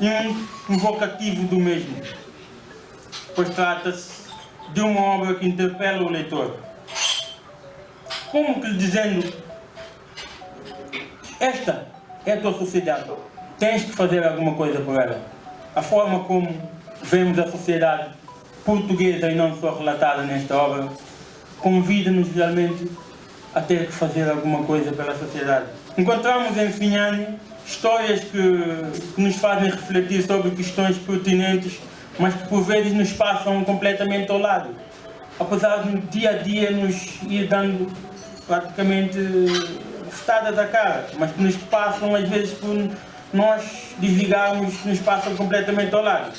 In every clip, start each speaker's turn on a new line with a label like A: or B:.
A: e um invocativo do mesmo, pois trata-se de uma obra que interpela o leitor. Como que lhe dizendo, esta é a tua sociedade, tens que fazer alguma coisa por ela. A forma como vemos a sociedade portuguesa e não só relatada nesta obra, convida-nos realmente a ter que fazer alguma coisa pela sociedade. Encontramos em Finhane histórias que, que nos fazem refletir sobre questões pertinentes, mas que por vezes nos passam completamente ao lado. Apesar de dia a dia nos ir dando praticamente festadas à cara, mas que nos passam às vezes por nós desligarmos, nos passam completamente ao lado.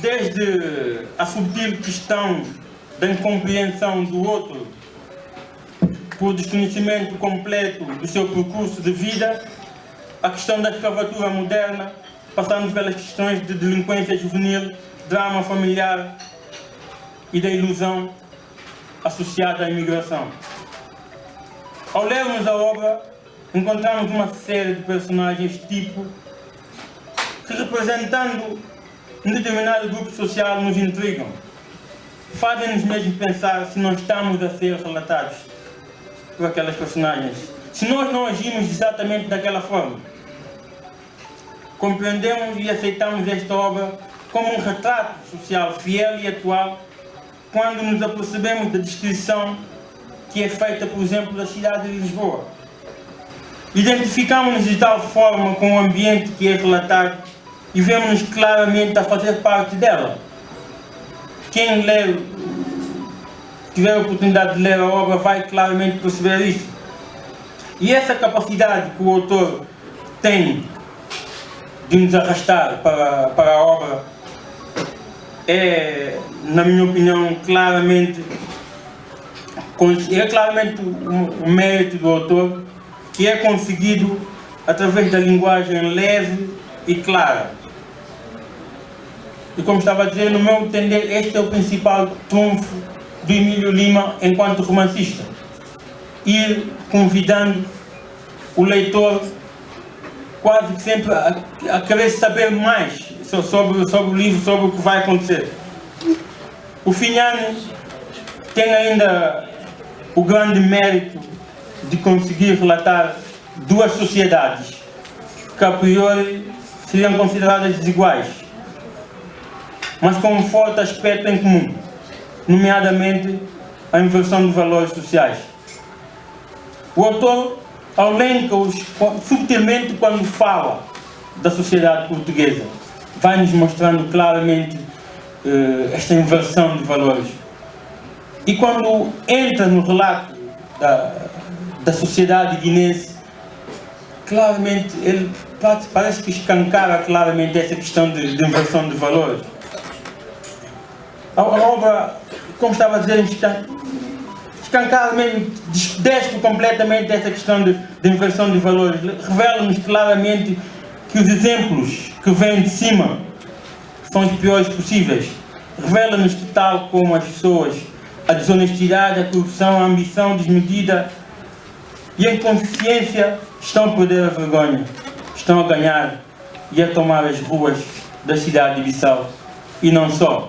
A: Desde a subtil questão da incompreensão do outro, por desconhecimento completo do seu percurso de vida, a questão da escravatura moderna, passando pelas questões de delinquência juvenil, drama familiar e da ilusão associada à imigração. Ao lermos a obra, encontramos uma série de personagens tipo que representando um determinado grupo social nos intrigam. Fazem-nos mesmo pensar se não estamos a ser relatados por aquelas personagens. Se nós não agimos exatamente daquela forma, compreendemos e aceitamos esta obra como um retrato social fiel e atual quando nos apercebemos da descrição que é feita, por exemplo, da cidade de Lisboa. Identificamos-nos de tal forma com o ambiente que é relatado e vemos-nos claramente a fazer parte dela. Quem lê tiver a oportunidade de ler a obra vai claramente perceber isso. E essa capacidade que o autor tem de nos arrastar para, para a obra é, na minha opinião, claramente é claramente o, mérito do autor que é conseguido através da linguagem leve e clara. E como estava a dizer, no meu entender, este é o principal trunfo do Emílio Lima enquanto romancista. Ir convidando o leitor quase sempre a, a querer saber mais sobre, sobre o livro, sobre o que vai acontecer. O Finhane tem ainda o grande mérito de conseguir relatar duas sociedades que a priori seriam consideradas desiguais, mas com um forte aspecto em comum nomeadamente a inversão de valores sociais. O autor elenca-os subtilmente quando fala da sociedade portuguesa, vai-nos mostrando claramente uh, esta inversão de valores. E quando entra no relato da, da sociedade guinense, claramente ele parece que escancara claramente essa questão de, de inversão de valores. A, a obra como estava a dizer, escancaradamente despe completamente essa questão de, de inversão de valores. Revela-nos claramente que os exemplos que vêm de cima são os piores possíveis. Revela-nos que tal como as pessoas, a desonestidade, a corrupção, a ambição desmedida e a inconsciência estão a perder a vergonha, estão a ganhar e a tomar as ruas da cidade de Bissau. E não só.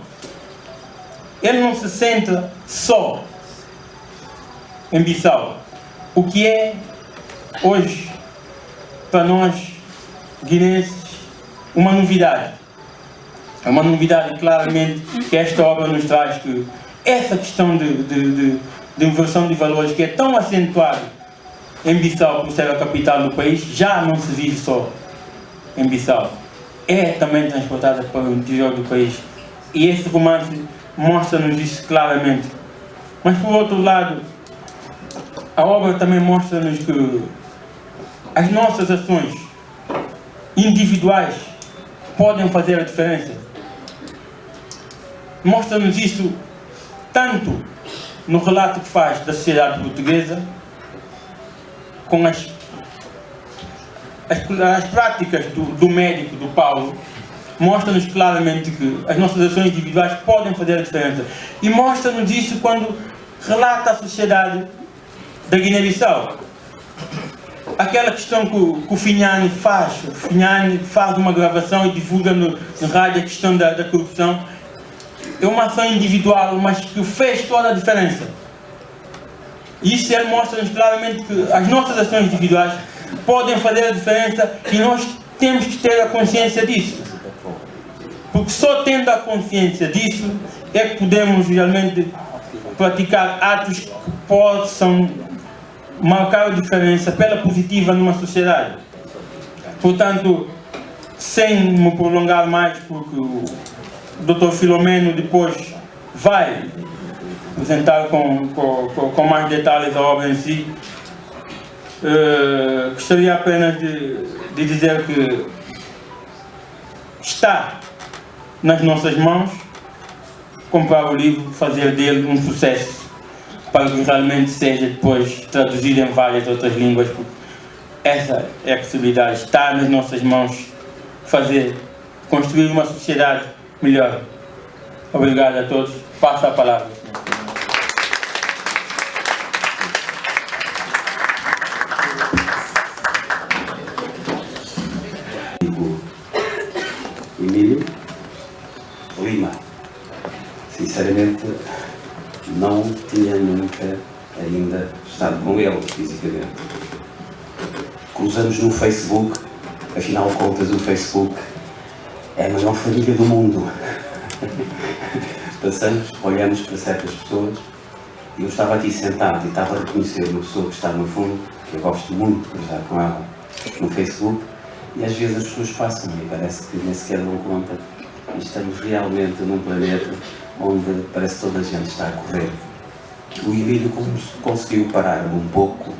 A: Ele não se senta só em Bissau. O que é hoje, para nós guinenses, uma novidade. É uma novidade claramente que esta obra nos traz que essa questão de, de, de, de inversão de valores que é tão acentuada em Bissau, por ser a capital do país, já não se vive só em Bissau. É também transportada para o interior do país. E esse romance mostra-nos isso claramente. Mas por outro lado, a obra também mostra-nos que as nossas ações individuais podem fazer a diferença. Mostra-nos isso tanto no relato que faz da sociedade portuguesa, com as, as, as práticas do, do médico, do Paulo, mostra-nos claramente que as nossas ações individuais podem fazer a diferença. E mostra-nos isso quando relata a sociedade da Guiné-Bissau. aquela questão que, o, que o Finhani faz, o Finhani faz uma gravação e divulga no, no rádio a questão da, da corrupção, é uma ação individual, mas que fez toda a diferença. Isso ele mostra-nos claramente que as nossas ações individuais podem fazer a diferença e nós temos que ter a consciência disso. Porque só tendo a consciência disso é que podemos realmente praticar atos que possam marcar a diferença pela positiva numa sociedade. Portanto, sem me prolongar mais, porque o Dr. Filomeno depois vai apresentar com, com, com mais detalhes a obra em si, uh, gostaria apenas de, de dizer que está nas nossas mãos comprar o livro, fazer dele um sucesso para que realmente seja depois traduzido em várias outras línguas. Essa é a possibilidade, está nas nossas mãos fazer, construir uma sociedade melhor. Obrigado a todos. Passo a palavra.
B: Emílio Lima. Sinceramente, não tinha nunca ainda estado com ele fisicamente. Cruzamos no Facebook, afinal de contas o Facebook é a maior família do mundo. Passamos, olhamos para certas pessoas e eu estava aqui sentado e estava a reconhecer uma pessoa que está no fundo, que eu gosto muito de cruzar com ela no Facebook, e às vezes as pessoas passam e parece que nem sequer dão conta. E estamos realmente num planeta onde parece que toda a gente está a correr. O Emílio conseguiu parar um pouco.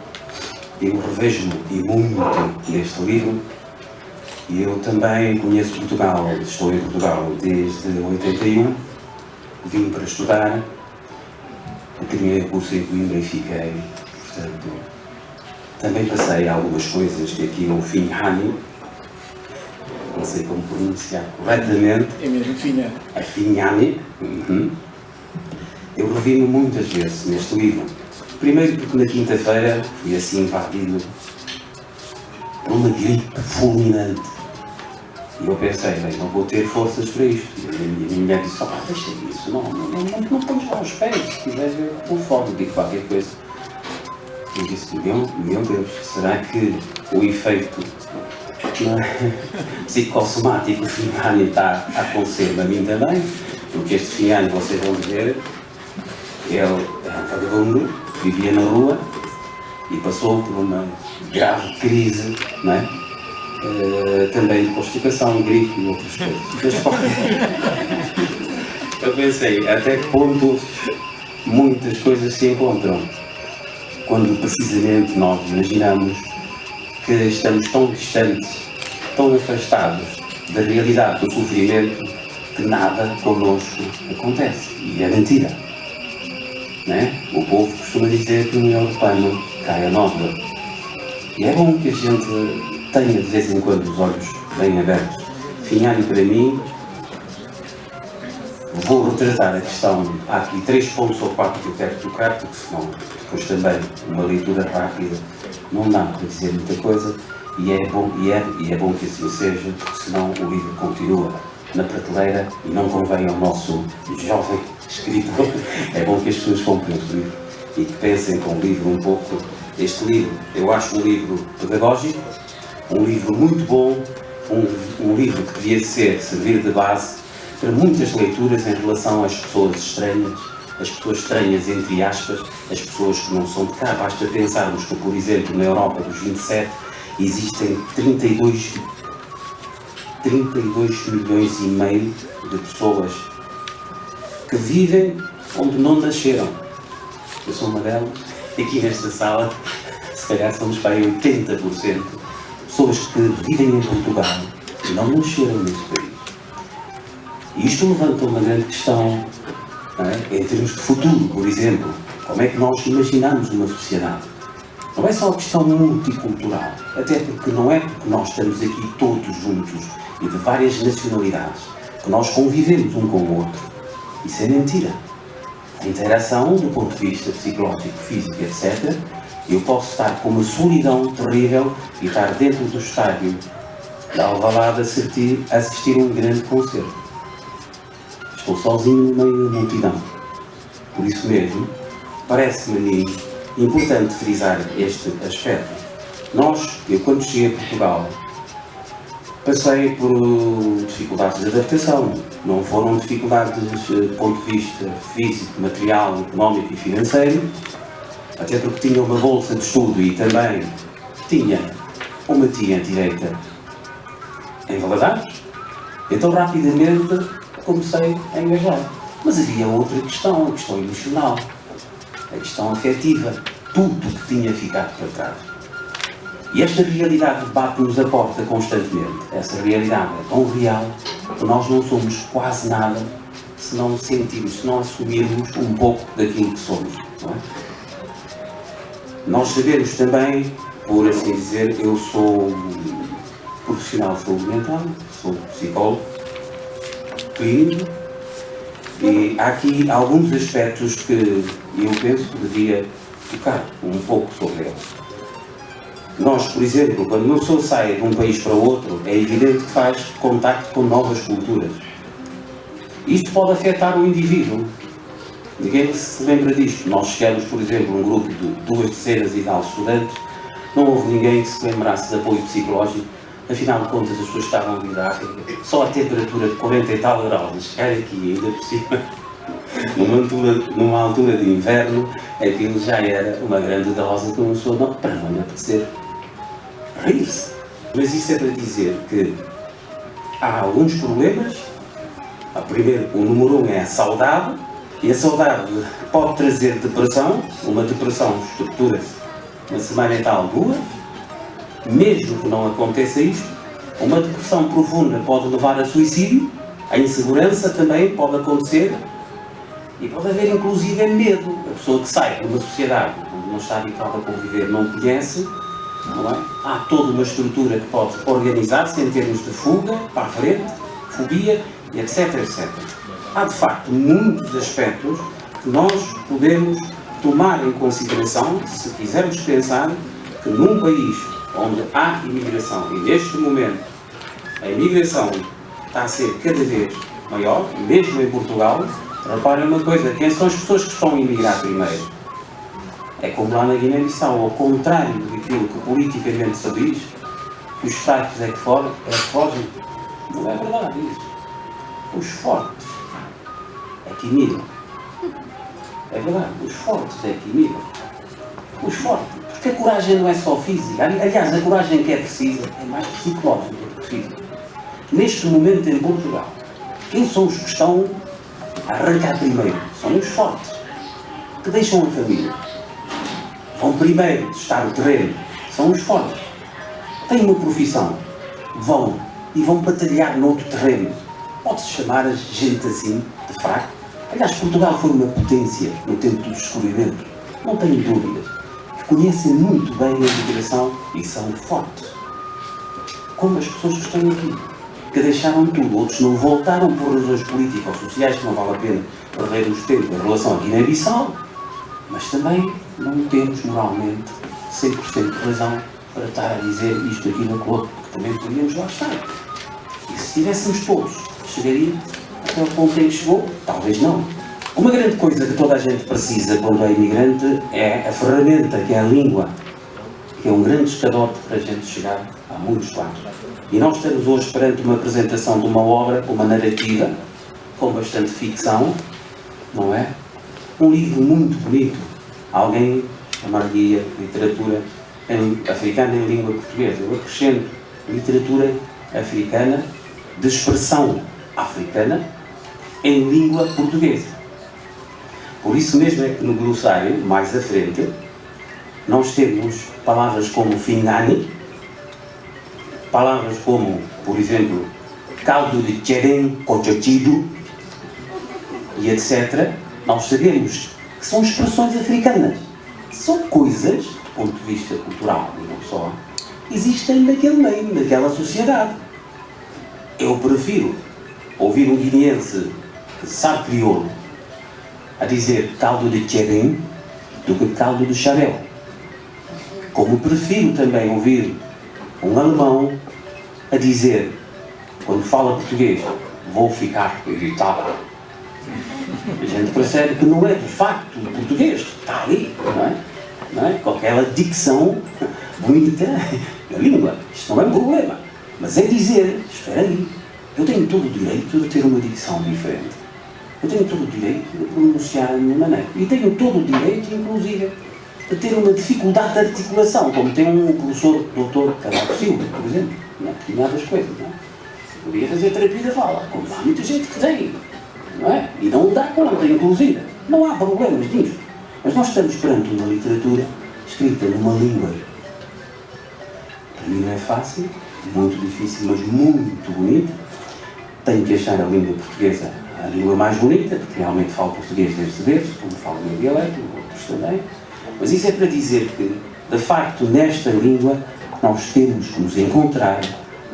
B: Eu revejo-me e muito neste livro. E eu também conheço Portugal, estou em Portugal desde 81, vim para estudar, terminei o curso em Coimbra e fiquei, portanto, também passei algumas coisas que aqui no fim Hani, não sei como pronunciar corretamente.
C: É mesmo Finha.
B: A. Uhum. Eu revi-me muitas vezes neste livro. Primeiro porque na quinta-feira fui assim invadido por uma gripe fulminante. E eu pensei, bem, não vou ter forças para isto. E a minha, mulher disse, ah, deixa isso, não, não, não, não, não lá os pés, se quiseres eu conforme, digo qualquer coisa. Eu disse, meu, meu Deus, será que o efeito é? psicossomático Finhani está a acontecer a mim também? Porque este Finhani, vocês vão ver, ele é um vagabundo, vivia na rua e passou por uma grave crise, não é? Uh, também de constipação, gripe e outras coisas. Eu pensei, até que ponto muitas coisas se encontram quando precisamente nós imaginamos que estamos tão distantes, tão afastados da realidade do sofrimento que nada connosco acontece. E é mentira. Né? O povo costuma dizer que o melhor pano cai a nódoa. E é bom que a gente tenha de vez em quando os olhos bem abertos. Finhari para mim, vou retratar a questão. Há aqui três pontos ou quatro que eu quero tocar, porque senão depois também uma leitura rápida não dá para dizer muita coisa. E é bom, e é, e é bom que assim seja, porque senão o livro continua na prateleira e não convém ao nosso jovem escritor. É bom que as pessoas comprem o livro e que pensem com o livro um pouco. Este livro, eu acho um livro pedagógico, um livro muito bom, um, um livro que devia ser, servir de base para muitas leituras em relação às pessoas estranhas, as pessoas estranhas entre aspas, as pessoas que não são de cá. Basta pensarmos que, por exemplo, na Europa dos 27 existem 32 32 milhões e meio de pessoas que vivem onde não nasceram. Eu sou uma delas, e aqui nesta sala, se calhar somos para aí 80% pessoas que vivem em Portugal e não nasceram neste país. E isto levanta uma grande questão é? em termos de futuro, por exemplo. Como é que nós imaginamos uma sociedade? Não é só a questão multicultural, até porque não é porque nós estamos aqui todos juntos e de várias nacionalidades, que nós convivemos um com o outro. Isso é mentira. A interação, do ponto de vista psicológico, físico, etc., Eu posso estar com uma solidão terrível e estar dentro do estádio da Alvalade assistir, assistir um grande concerto. Estou sozinho no meio da multidão. Por isso mesmo, parece-me importante frisar este aspecto. Nós, eu quando cheguei a Portugal, passei por dificuldades de adaptação. Não foram dificuldades do ponto de vista físico, material, económico e financeiro, até porque tinha uma bolsa de estudo e também tinha uma tia direita em Valadares. Então rapidamente comecei a engajar. Mas havia outra questão, a questão emocional, a questão afetiva, tudo que tinha ficado para trás. E esta realidade bate-nos a porta constantemente. Essa realidade é tão real que nós não somos quase nada se não sentirmos, se não assumirmos um pouco daquilo que somos. É? Nós sabemos também, por assim dizer, eu sou profissional de saúde mental, sou psicólogo clínico e há aqui alguns aspectos que eu penso que devia tocar um pouco sobre eles. Nós, por exemplo, quando uma pessoa sai de um país para outro, é evidente que faz contacto com novas culturas. Isto pode afetar o indivíduo. Ninguém se lembra disto. Nós chegamos, por exemplo, um grupo de duas dezenas e tal estudantes, não houve ninguém que se lembrasse de apoio psicológico. Afinal de contas, as pessoas estavam a vir da África. Só a temperatura de 40 e tal graus, chegar aqui ainda por cima, numa altura, numa altura de inverno, aquilo já era uma grande dose que uma pessoa não, para não apetecer rir-se. Mas isso é para dizer que há alguns problemas. A primeiro, o número um é a saudade, e a saudade pode trazer depressão, uma depressão estrutura-se na semana mental duas, mesmo que não aconteça isto, uma depressão profunda pode levar a suicídio, a insegurança também pode acontecer, e pode haver inclusive medo. A pessoa que sai de uma sociedade onde não está habituada a conviver, não conhece, não é? Há toda uma estrutura que pode organizar-se em termos de fuga, para a frente, fobia, etc, etc. Há de facto muitos aspectos que nós podemos tomar em consideração se quisermos pensar que num país onde há imigração e neste momento a imigração está a ser cada vez maior, mesmo em Portugal, reparem uma coisa, quem são as pessoas que estão a imigrar primeiro? É como lá na Guiné-Bissau, ao contrário daquilo que politicamente se diz, que os fracos é que, for, é que fogem. Não é verdade isso. Os fortes é que imigram. É verdade, os fortes é que imigram. Os fortes. Porque a coragem não é só física. Aliás, a coragem que é precisa é mais psicológica do que física. Neste momento em Portugal, quem são os que estão a arrancar primeiro? São os fortes, que deixam a família vão primeiro testar o terreno, são os fortes. Têm uma profissão, vão e vão batalhar noutro terreno. Pode-se chamar gente assim de fraco? Aliás, Portugal foi uma potência no tempo do descobrimento, não tenho dúvidas, que conhecem muito bem a imigração e são fortes. Como as pessoas que estão aqui, que deixaram tudo, outros não voltaram por razões políticas ou sociais, que não vale a pena perdermos tempo em relação à Guiné-Bissau, mas também não temos moralmente 100% de razão para estar a dizer isto, aquilo, aquilo outro, porque também podíamos lá estar. E se estivéssemos todos, chegaria até o ponto em que chegou? Talvez não. Uma grande coisa que toda a gente precisa quando é imigrante é a ferramenta que é a língua, que é um grande escadote para a gente chegar a muitos lados. E nós estamos hoje perante uma apresentação de uma obra, uma narrativa, com bastante ficção, não é? Um livro muito bonito, alguém chamar-lhe literatura em, africana em língua portuguesa. Eu acrescento literatura africana de expressão africana em língua portuguesa. Por isso mesmo é que no glossário, mais à frente, nós temos palavras como fingani, palavras como, por exemplo, caldo de tcherem, cochochido e etc. Nós sabemos que são expressões africanas. São coisas, do ponto de vista cultural e não só, existem naquele meio, naquela sociedade. Eu prefiro ouvir um guineense que sabe crioulo a dizer caldo de tcherim do que caldo de xarel. Como prefiro também ouvir um alemão a dizer, quando fala português, vou ficar irritado. A gente percebe que não é de facto português está ali, não é? Não é? Com aquela dicção bonita na língua. Isto não é um problema. Mas é dizer, espera aí, eu tenho todo o direito de ter uma dicção diferente. Eu tenho todo o direito de pronunciar a minha maneira. E tenho todo o direito, inclusive, de ter uma dificuldade de articulação, como tem um professor, doutor Cavaco Silva, por exemplo, em determinadas coisas. Não é? Podia fazer terapia da fala, como há muita gente que tem, não é? E não dá conta, inclusive. Não há problemas nisso. Mas nós estamos perante uma literatura escrita numa língua. Para mim não é fácil, muito difícil, mas muito bonita. Tenho que achar a língua portuguesa a língua mais bonita, porque realmente falo português desde berço, como falo o meu dialeto, outros também. Mas isso é para dizer que, de facto, nesta língua, nós temos que nos encontrar,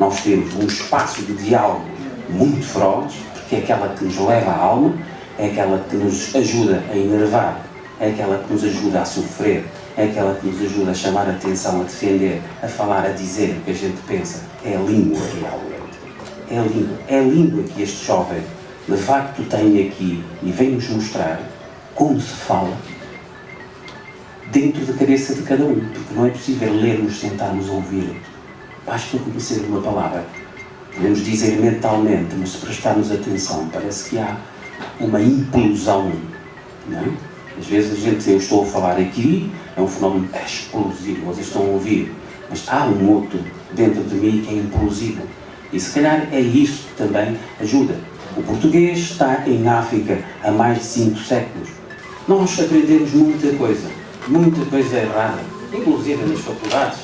B: nós temos um espaço de diálogo muito feroz, porque é aquela que nos leva à alma, é aquela que nos ajuda a enervar, é aquela que nos ajuda a sofrer, é aquela que nos ajuda a chamar a atenção, a defender, a falar, a dizer o que a gente pensa. É a língua realmente. É língua. É língua que este jovem de facto tem aqui e vem-nos mostrar como se fala dentro da cabeça de cada um, porque não é possível lermos, sentarmos ouvir. Basta conhecer uma palavra. Podemos dizer mentalmente, mas se prestarmos atenção, parece que há uma implosão. Não é? Às vezes a gente diz, eu estou a falar aqui, é um fenómeno explosivo, vocês estão a ouvir, mas há um outro dentro de mim que é implosivo. E se calhar é isso que também ajuda. O português está em África há mais de cinco séculos. Nós aprendemos muita coisa, muita coisa errada, inclusive nas faculdades.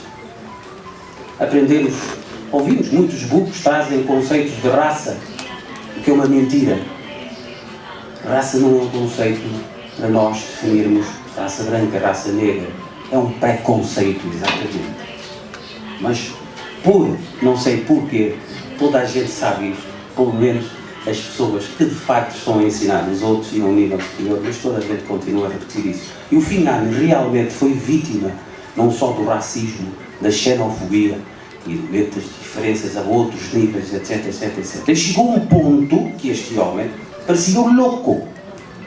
B: Aprendemos, ouvimos muitos bucos trazem conceitos de raça, o que é uma mentira. Raça não é um conceito para nós definirmos raça branca, raça negra. É um preconceito, exatamente. Mas, por, não sei porquê, toda a gente sabe isto, pelo menos as pessoas que de facto estão a ensinar os outros e a um nível superior, mas toda a gente continua a repetir isso. E o Finani realmente foi vítima não só do racismo, da xenofobia e das diferenças a outros níveis, etc, etc, etc. E chegou um ponto que este homem parecia um louco.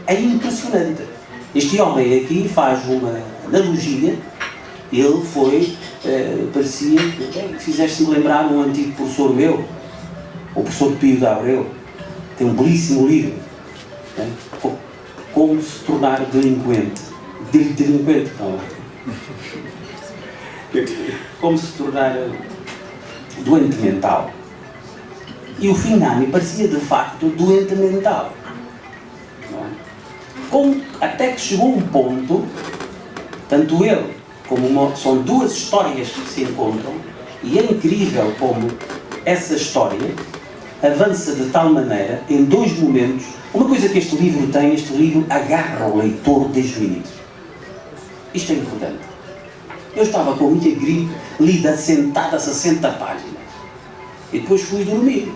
B: É impressionante. Este homem aqui faz uma analogia, ele foi, eh, parecia, que fizeste-me lembrar um antigo professor meu, o professor Pio de Abreu, tem um belíssimo livro, né? Como se tornar delinquente. Delinquente, não Como se tornar doente mental. E o Finani parecia de facto doente mental. É? Como, até que chegou um ponto, tanto ele como uma, são duas histórias que se encontram, e é incrível como essa história avança de tal maneira, em dois momentos, uma coisa que este livro tem, este livro agarra o leitor desde o início. Isto é importante. Eu estava com a minha gripe, lida sentada a 60 páginas. E depois fui dormir.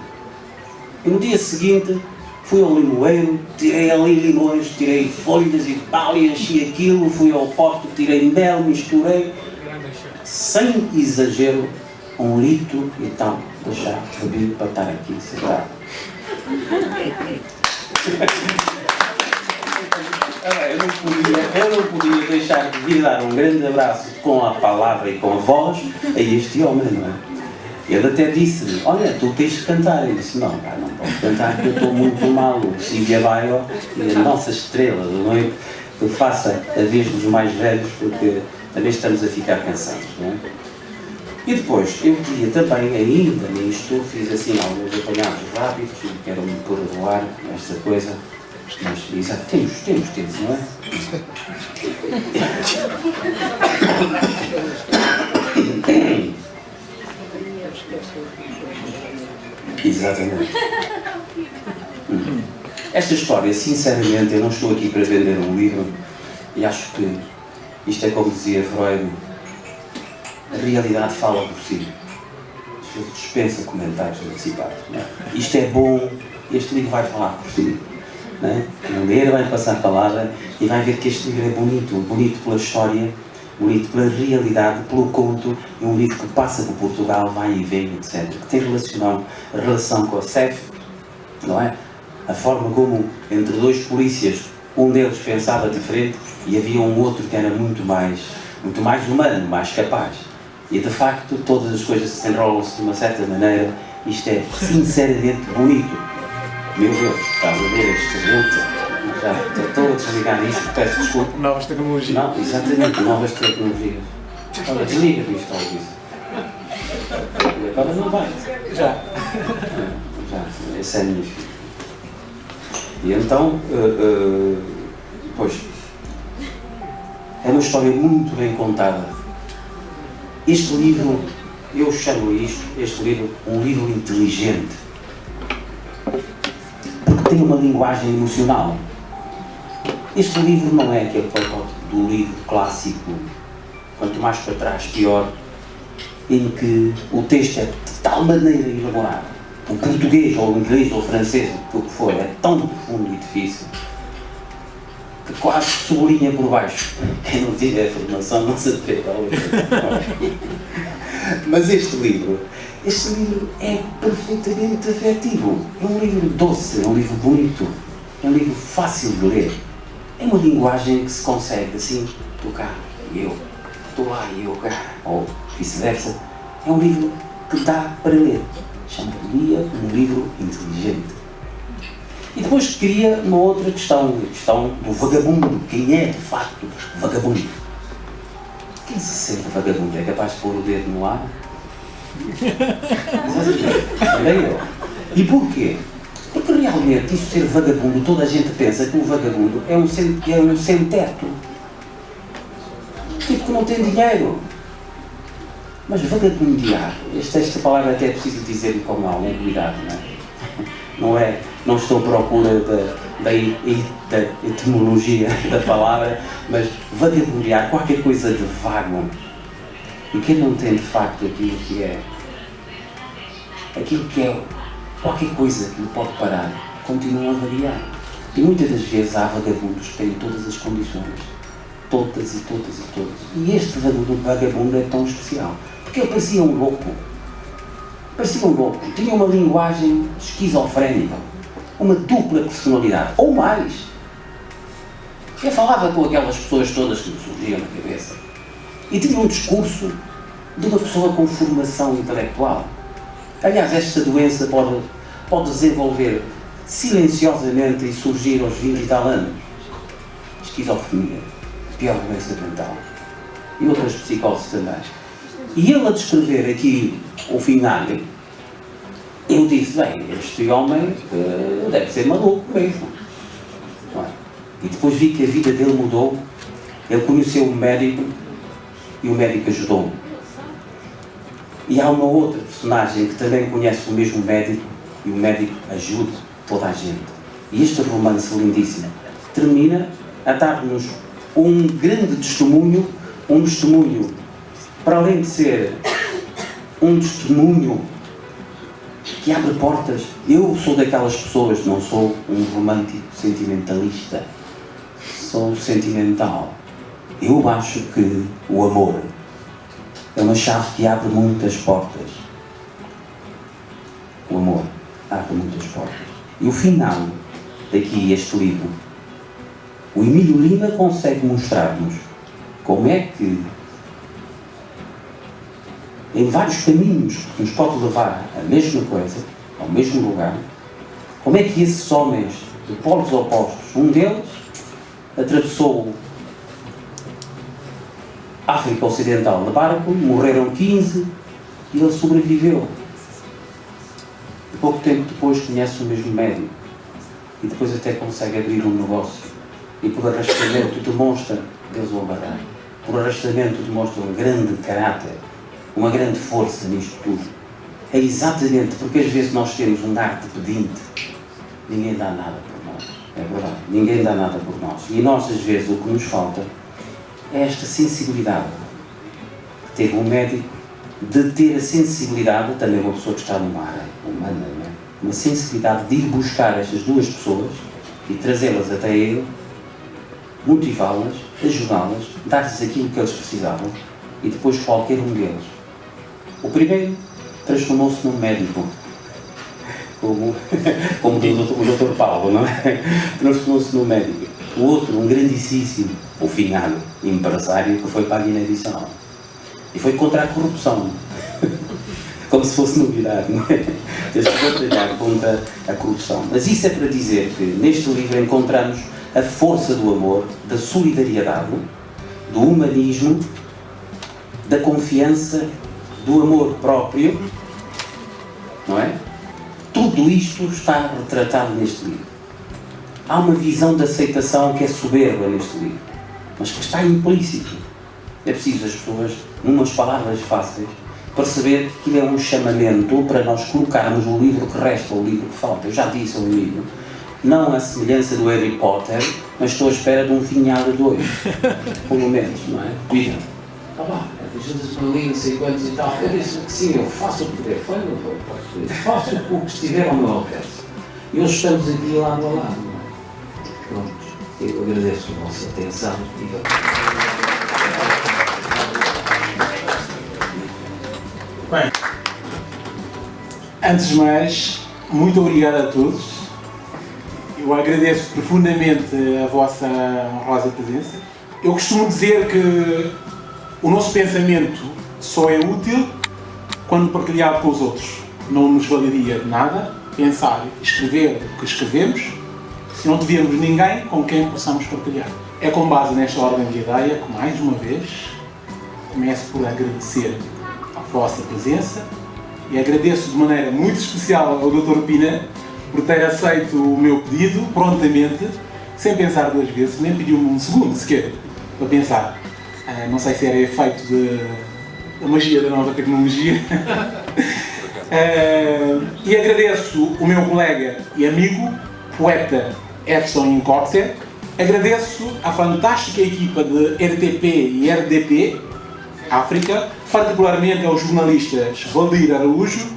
B: E no dia seguinte fui ao limoeiro, tirei ali limões, tirei folhas e tal, e enchi aquilo, fui ao pote, tirei mel, misturei, sem exagero, um litro e tal de chá bebido para estar aqui sentado. Eu não, podia, eu não podia deixar de vir dar um grande abraço com a palavra e com a voz a este homem, não é? Ele até disse olha, tu tens de cantar. Eu disse, não, pá, não posso cantar porque eu estou muito mal. O Silvia Baio e a nossa estrela da noite, que faça a vez dos mais velhos, porque também estamos a ficar cansados, não é? E depois, eu queria também, ainda nisto, fiz assim alguns apanhados rápidos, quero me pôr a voar esta coisa, mas exato, temos, temos, temos, não é? Exatamente. Esta história, sinceramente, eu não estou aqui para vender um livro e acho que isto é como dizia Freud, a realidade fala por si. Dispensa comentários antecipados. É? Isto é bom, este livro vai falar por si. Não é? ler vai passar a palavra e vai ver que este livro é bonito, bonito pela história, bonito pela realidade, pelo conto, é um livro que passa por Portugal, vai e vem, etc. Que tem relação, relação com a CEF, não é? A forma como, entre dois polícias, um deles pensava diferente e havia um outro que era muito mais, muito mais humano, mais capaz. E de facto, todas as coisas se enrolam-se de uma certa maneira. Isto é sinceramente bonito. Meu Deus, estás a ver este gente? Já estou a desligar isto, peço desculpa.
C: Novas tecnologias.
B: Não, exatamente, novas tecnologias. Olha, desliga isto. E agora não vai.
C: Já.
B: Já, essa é a minha filha. E então, eh, eh, pois, é uma história muito bem contada. Este livro, eu chamo isto, este livro, um livro inteligente. Porque tem uma linguagem emocional. Este livro não é aquele protótipo do livro clássico, quanto mais para trás, pior, em que o texto é de tal maneira elaborado, o português ou o inglês ou o francês, o que for, é tão profundo e difícil, quase sublinha por baixo. Quem não tiver formação não se atreve a. Mas este livro, este livro é perfeitamente afetivo. É um livro doce, é um livro bonito, é um livro fácil de ler. É uma linguagem que se consegue assim tocar. Eu estou lá e eu cá, ou vice-versa. É um livro que dá para ler. Chama-lhe um livro inteligente. E depois queria uma outra questão, a questão do vagabundo. Quem é de facto vagabundo? Quem se sente vagabundo? É capaz de pôr o dedo no ar? Também eu. E porquê? Porque realmente isso ser vagabundo, toda a gente pensa que o vagabundo é um sem, é um sem teto. Tipo que não tem dinheiro. Mas vagabundear, esta, esta palavra até é preciso dizer com algum cuidado, não é? Não é, não estou à procura da, da, da etimologia da palavra, mas vagabundear, qualquer coisa de vago. E quem não tem de facto aquilo que é, aquilo que é qualquer coisa que lhe pode parar, continua a variar. E muitas das vezes há vagabundos que têm todas as condições. Todas e todas e todas. E este vagabundo é tão especial. Porque ele parecia um louco. Parecia um louco. Tinha uma linguagem esquizofrénica. Uma dupla personalidade. Ou mais. Ele falava com aquelas pessoas todas que me surgiam na cabeça. E tinha um discurso de uma pessoa com formação intelectual. Aliás, esta doença pode, pode desenvolver silenciosamente e surgir aos 20 e tal anos. Esquizofrenia, pior doença mental. E outras psicoses também. E ele a descrever aqui o final, eu disse, bem, este homem uh, deve ser maluco mesmo. É? E depois vi que a vida dele mudou. Ele conheceu um médico e o médico ajudou-o. E há uma outra personagem que também conhece o mesmo médico e o médico ajuda toda a gente. E este romance lindíssimo termina a dar-nos um grande testemunho, um testemunho, para além de ser um testemunho que abre portas. Eu sou daquelas pessoas, não sou um romântico sentimentalista, sou sentimental. Eu acho que o amor é uma chave que abre muitas portas. O amor abre muitas portas. E o final daqui, este livro, o Emílio Lima consegue mostrar-nos como é que, em vários caminhos que nos pode levar à mesma coisa, ao mesmo lugar, como é que esses homens de polos opostos, um deles atravessou África Ocidental de barco, morreram 15 e ele sobreviveu. E pouco tempo depois conhece o mesmo médico e depois até consegue abrir um negócio. E por arrastamento demonstra, Deus o abarrar, por arrastamento demonstra um grande caráter, uma grande força nisto tudo. É exatamente porque às vezes nós temos um ar de pedinte, ninguém dá nada por nós. É verdade, ninguém dá nada por nós. E nós às vezes o que nos falta é esta sensibilidade teve um médico de ter a sensibilidade, também uma pessoa que está numa área humana, é? uma sensibilidade de ir buscar estas duas pessoas e trazê-las até ele motivá-las, ajudá-las, dar-lhes aquilo que eles precisavam e depois qualquer um deles. O primeiro transformou-se num médico, como, como o Dr. Paulo, não é? Transformou-se num médico. O outro, um grandíssimo, o finado empresário que foi para a Guiné-Bissau. E foi contra a corrupção. Como se fosse novidade, não é? Eles batalhar contra a corrupção. Mas isso é para dizer que neste livro encontramos a força do amor, da solidariedade, do humanismo, da confiança, do amor próprio, não é? Tudo isto está retratado neste livro. Há uma visão de aceitação que é soberba neste livro, mas que está implícito. É preciso as pessoas, numas palavras fáceis, perceber que aquilo é um chamamento para nós colocarmos o livro que resta, o livro que falta. Eu já disse ao livro, não a semelhança do Harry Potter, mas estou à espera de um finhado dois, pelo menos, não é? Cuida. Ah lá, ali, não sei quantos e tal. Eu disse que sim, eu faço o que puder, foi, não foi? Faço o que estiver ao meu alcance. E hoje estamos aqui lado a lado, é? Pronto, eu agradeço a vossa atenção.
C: Bem, antes de mais, muito obrigado a todos. Eu agradeço profundamente a vossa honrosa presença. Eu costumo dizer que o nosso pensamento só é útil quando partilhado com os outros. Não nos valeria nada pensar e escrever o que escrevemos se não tivermos ninguém com quem possamos partilhar. É com base nesta ordem de ideia que, mais uma vez, começo por agradecer vossa presença e agradeço de maneira muito especial ao Dr. Pina por ter aceito o meu pedido prontamente, sem pensar duas vezes, nem pediu-me um segundo sequer para pensar. Uh, não sei se era efeito da magia da nova tecnologia. uh, e agradeço o meu colega e amigo, poeta Edson Incorte. Agradeço a fantástica equipa de RTP e RDP África, particularmente aos jornalistas Valdir Araújo,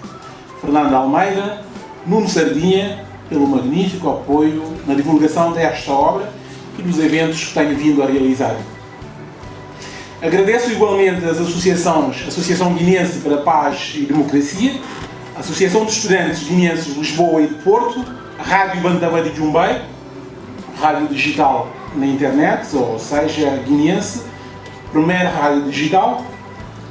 C: Fernando Almeida, Nuno Sardinha, pelo magnífico apoio na divulgação desta obra e dos eventos que tenho vindo a realizar. Agradeço igualmente as associações Associação Guinense para Paz e Democracia, Associação de Estudantes Guinenses de Lisboa e de Porto, Rádio Bandaba de Jumbei, rádio digital na internet, ou seja, guinense, primeira rádio digital,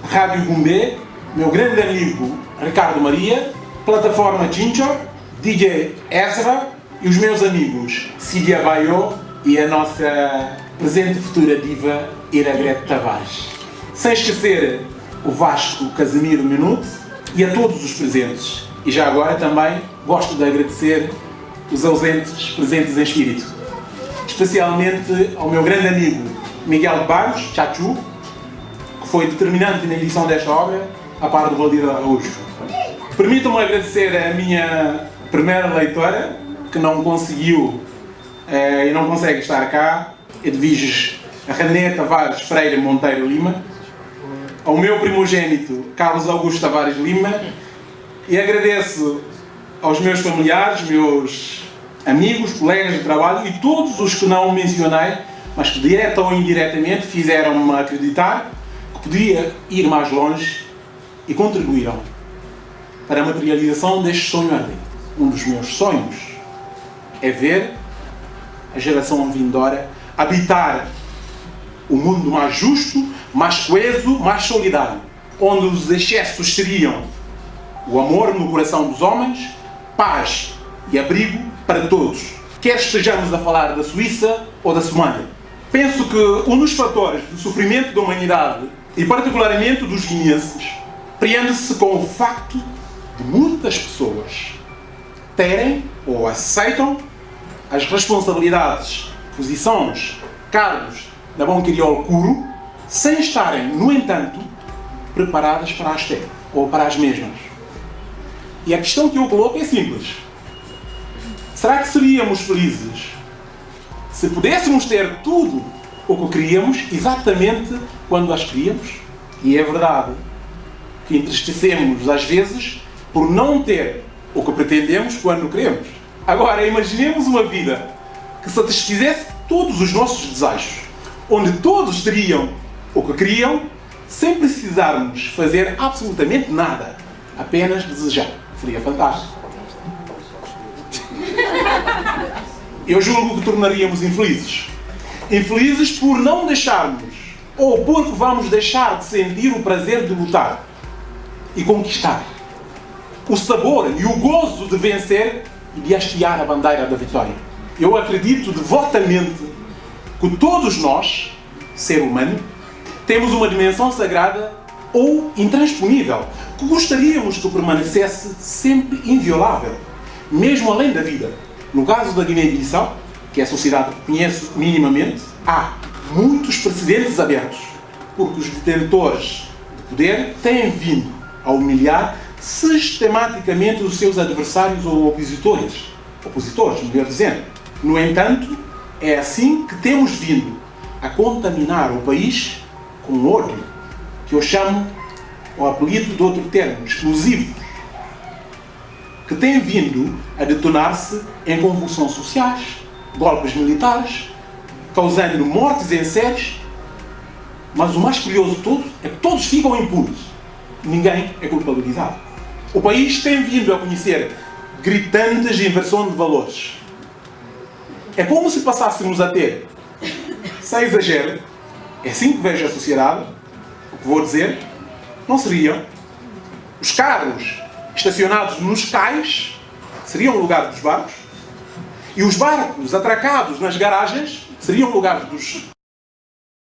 C: Rádio Gumbê, meu grande amigo Ricardo Maria, plataforma Ginger, DJ Ezra e os meus amigos Cília Baio e a nossa presente futura diva Iragrete Tavares. Sem esquecer o Vasco Casimiro Minuto e a todos os presentes. E já agora também gosto de agradecer os ausentes presentes em espírito. Especialmente ao meu grande amigo Miguel Barros, Chachu, que foi determinante na edição desta obra, a par do Valdir Araújo. Permitam-me agradecer a minha primeira leitora, que não conseguiu e não consegue estar cá, Edviges René Tavares Freire Monteiro Lima, ao meu primogênito Carlos Augusto Tavares Lima, e agradeço aos meus familiares, meus amigos, colegas de trabalho e todos os que não mencionei mas que direta ou indiretamente fizeram-me acreditar que podia ir mais longe e contribuíram para a materialização deste sonho ardente. Um dos meus sonhos é ver a geração vindoura habitar o um mundo mais justo, mais coeso, mais solidário, onde os excessos seriam o amor no coração dos homens, paz e abrigo para todos, quer estejamos a falar da Suíça ou da Somália. Penso que um dos fatores do sofrimento da humanidade, e particularmente dos guineenses, prende-se com o facto de muitas pessoas terem ou aceitam as responsabilidades, posições, cargos da bom crioulo curo, sem estarem, no entanto, preparadas para as ter, ou para as mesmas. E a questão que eu coloco é simples. Será que seríamos felizes se pudéssemos ter tudo o que queríamos, exatamente quando as queríamos, e é verdade que entristecemos às vezes por não ter o que pretendemos quando queremos. Agora, imaginemos uma vida que satisfizesse todos os nossos desejos, onde todos teriam o que queriam, sem precisarmos fazer absolutamente nada, apenas desejar. Seria fantástico. Eu julgo que tornaríamos infelizes. Infelizes por não deixarmos, ou porque vamos deixar de sentir o prazer de lutar e conquistar. O sabor e o gozo de vencer e de hastear a bandeira da vitória. Eu acredito devotamente que todos nós, ser humano, temos uma dimensão sagrada ou intransponível, que gostaríamos que permanecesse sempre inviolável, mesmo além da vida. No caso da Guiné-Bissau, que é a sociedade que conheço minimamente, há muitos precedentes abertos, porque os detentores de poder têm vindo a humilhar sistematicamente os seus adversários ou opositores. Opositores, melhor dizendo. No entanto, é assim que temos vindo a contaminar o país com ódio, que eu chamo o apelido de outro termo, explosivo, que tem vindo a detonar-se em convulsões sociais, golpes militares, causando mortes em séries, mas o mais curioso de tudo é que todos ficam impunes. Ninguém é culpabilizado. O país tem vindo a conhecer gritantes inversão de valores. É como se passássemos a ter, sem exagero, é assim que vejo a sociedade, o que vou dizer, não seriam os carros estacionados nos cais, seriam o lugar dos barcos, e os barcos atracados nas garagens seriam o lugar dos